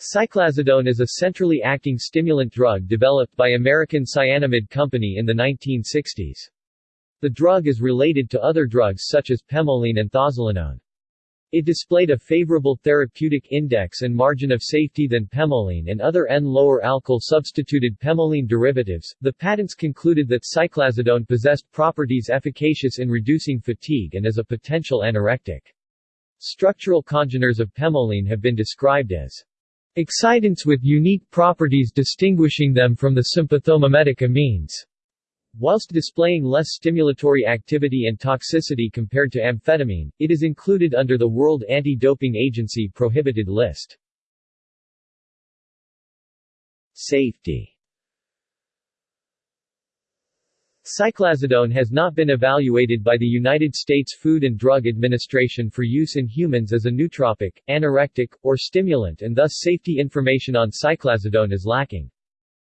Cyclazidone is a centrally acting stimulant drug developed by American Cyanamid Company in the 1960s. The drug is related to other drugs such as pemoline and thozolinone. It displayed a favorable therapeutic index and margin of safety than pemoline and other N-lower alkyl substituted pemoline derivatives. The patents concluded that cyclazidone possessed properties efficacious in reducing fatigue and as a potential anorectic. Structural congeners of pemoline have been described as excitants with unique properties distinguishing them from the sympathomimetic amines. Whilst displaying less stimulatory activity and toxicity compared to amphetamine, it is included under the World Anti-Doping Agency prohibited list. Safety Cyclazidone has not been evaluated by the United States Food and Drug Administration for use in humans as a nootropic, anorectic, or stimulant and thus safety information on cyclazidone is lacking.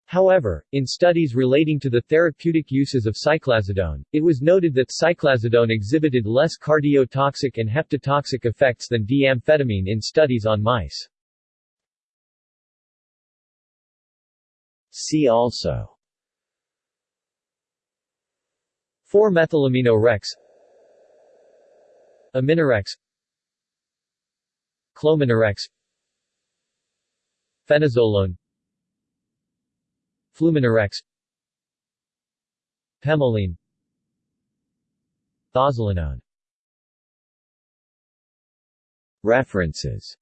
However, in studies relating to the therapeutic uses of cyclazidone, it was noted that cyclazidone exhibited less cardiotoxic and hepatotoxic effects than D-amphetamine in studies on mice. See also 4-methylamino-rex Aminorex Clominorex Fenozolone Fluminorex Pemoline Thozolinone References